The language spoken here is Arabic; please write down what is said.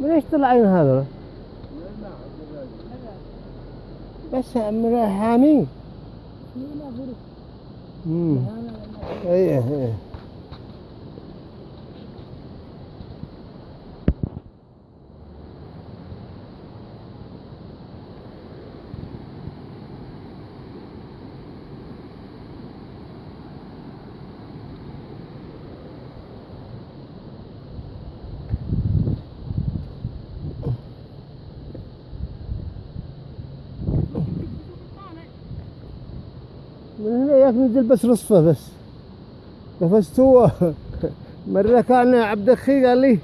من إيش طلعين هذا؟ بس من حامي امم إيه إيه. من هنا ياك نزل بس رصفه بس. قفزت هو مرة كان عبد الخي قال لي